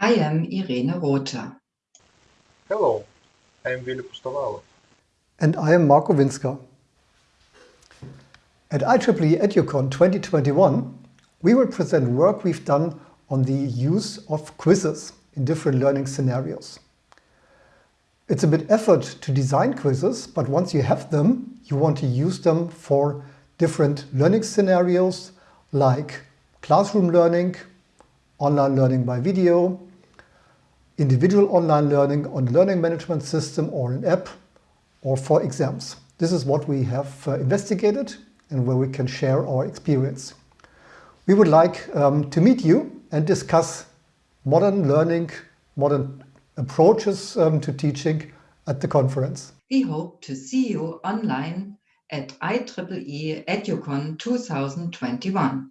I am Irene Rother. Hello, I am Willy Pustovalov. And I am Marco Winzker. At IEEE EduCon 2021, we will present work we've done on the use of quizzes in different learning scenarios. It's a bit effort to design quizzes, but once you have them, you want to use them for different learning scenarios like classroom learning, online learning by video, individual online learning on a learning management system or an app, or for exams. This is what we have uh, investigated and where we can share our experience. We would like um, to meet you and discuss modern learning, modern approaches um, to teaching at the conference. We hope to see you online at IEEE EduCon 2021.